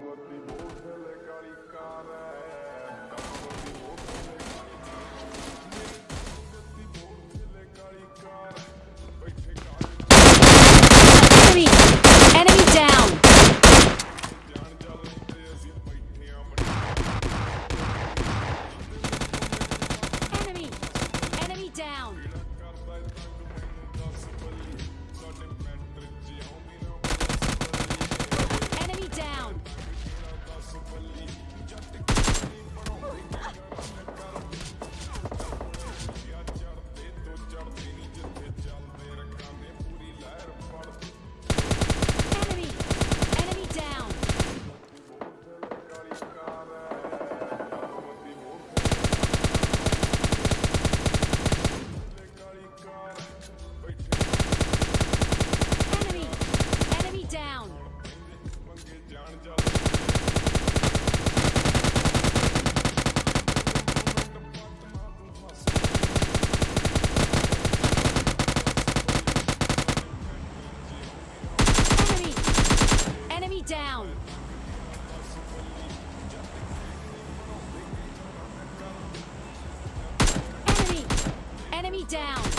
Enemy! Down!